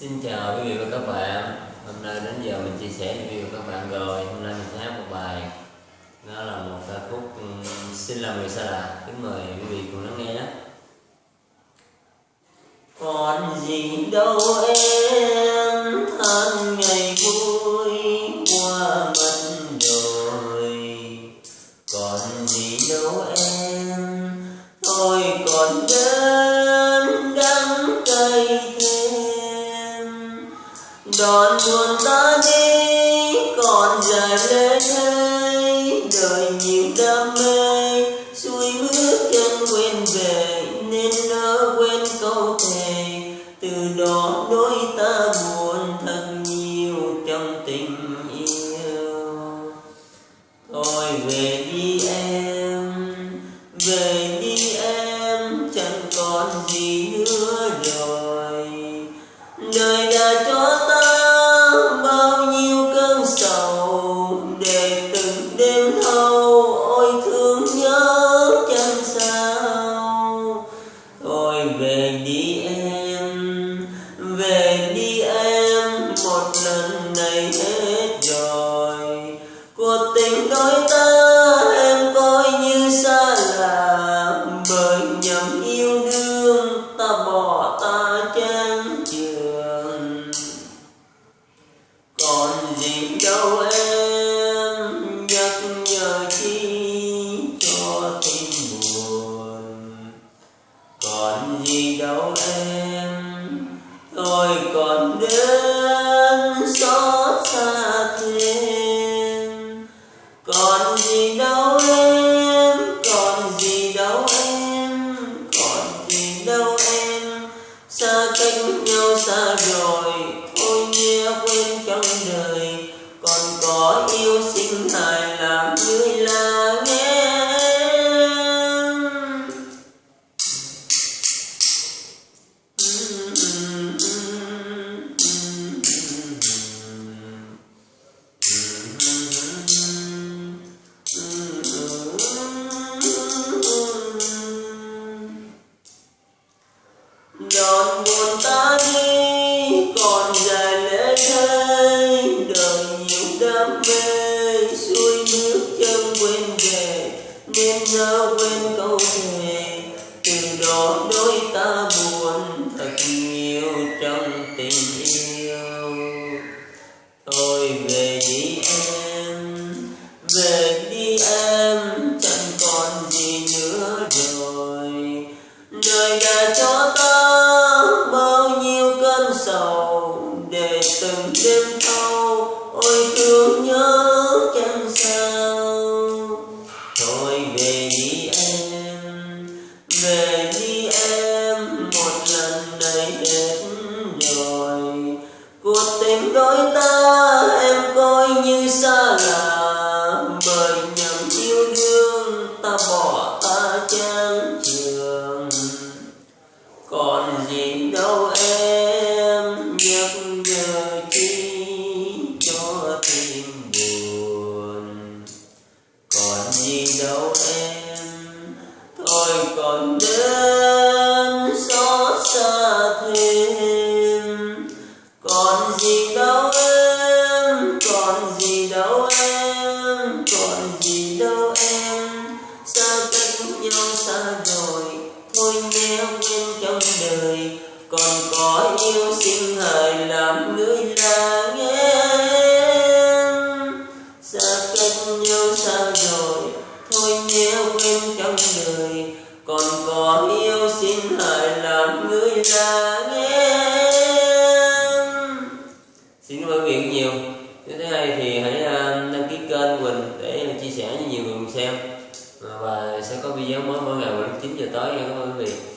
Xin chào quý vị và các bạn. Hôm nay đến giờ mình chia sẻ với quý vị và các bạn rồi. Hôm nay mình sẽ hát một bài. Nó là một ca khúc ừ, Xin làm người xa lạ. Kính mời quý vị cùng lắng nghe nhé. Còn gì đâu em than ngày vui qua mất rồi Còn gì đâu em Thôi còn đến Đón buồn ta đi, còn dài lê thê, Đời nhiều đam mê. Xuôi bước chân quên về, Nên nỡ quên câu thề. Từ đó đôi ta buồn thật nhiều trong tình yêu. Thôi về tình đôi ta, em coi như xa lạ. Bởi nhầm yêu đương, ta bỏ ta chán trường. Còn gì đâu em, nhắc nhở chi cho tim buồn. Còn gì đâu em. Xa cách nhau xa rồi, thôi nhé quên trong đời. Còn có yêu sinh hài làm người quên nhớ quên câu thề từ đó đôi ta buồn thật nhiều trong tình yêu. Thôi về đi em, về đi em, chẳng còn gì nữa rồi. Đời đã cho ta cuộc tình đôi ta, em coi như xa lạ. Bởi nhầm yêu đương, ta bỏ ta chán trường. Còn gì đâu em, nhắc nhở chi cho tim buồn. Còn gì đâu em, thôi còn đến thôi nhé quên trong đời. Còn có yêu sinh hời làm người là em xa cách nhau xa rồi, thôi nhé quên trong đời. Còn có yêu xin hãy làm người là em xin cảm ơn nguyện vị nhiều thứ hai thì hãy à, đăng ký kênh Quỳnh để chia sẻ với nhiều người cùng xem. Và sẽ có video mới mỗi ngày vào lúc 9 giờ tối nha. Các bạn quý vị.